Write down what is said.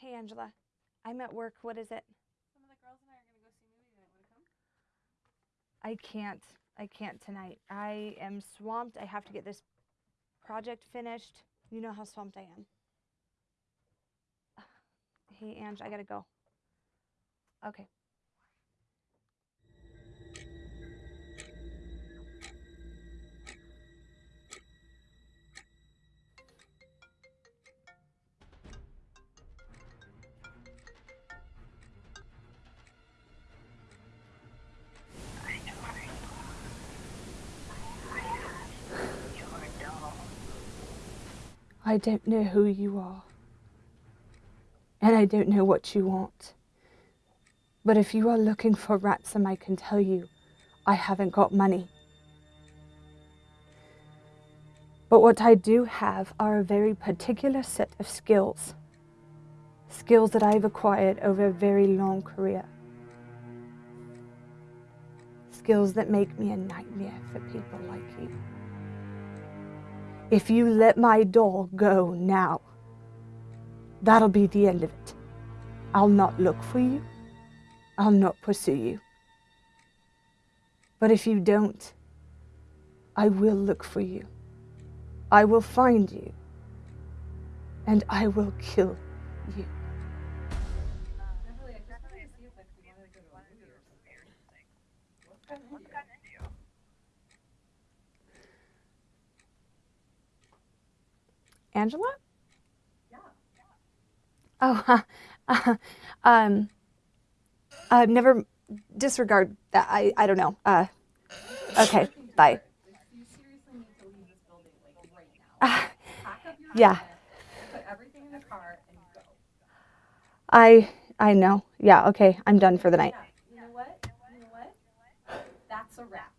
Hey, Angela. I'm at work. What is it? Some of the girls and I are gonna go see movies tonight. Wanna come? I can't. I can't tonight. I am swamped. I have to get this project finished. You know how swamped I am. Hey, Ange, I gotta go. Okay. I don't know who you are. And I don't know what you want. But if you are looking for ransom, I can tell you I haven't got money. But what I do have are a very particular set of skills. Skills that I've acquired over a very long career. Skills that make me a nightmare for people like you. If you let my doll go now, that'll be the end of it. I'll not look for you. I'll not pursue you. But if you don't, I will look for you. I will find you. And I will kill you. What kind of Angela? Yeah. Oh, uh, um, uh, never disregard that. I, I don't know. Uh, okay, bye. Like, you seriously need to leave this building like right now. Uh, Pack up your yeah, equipment, everything in the car and. I, I know. Yeah, okay, I'm done for the night. Yeah. You know what? You know what? That's a wrap.